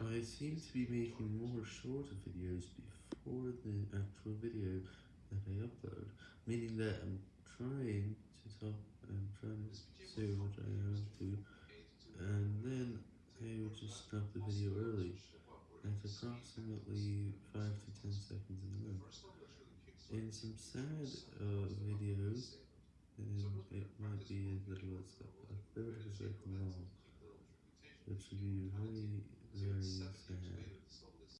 I seem to be making more shorter videos before the actual video that I upload, meaning that I'm trying to talk I'm trying to say what I have to, and then I will just stop the video early, at approximately 5 to 10 seconds in length. In some sad uh, videos, it might be a little as a third of a second long, which would be very.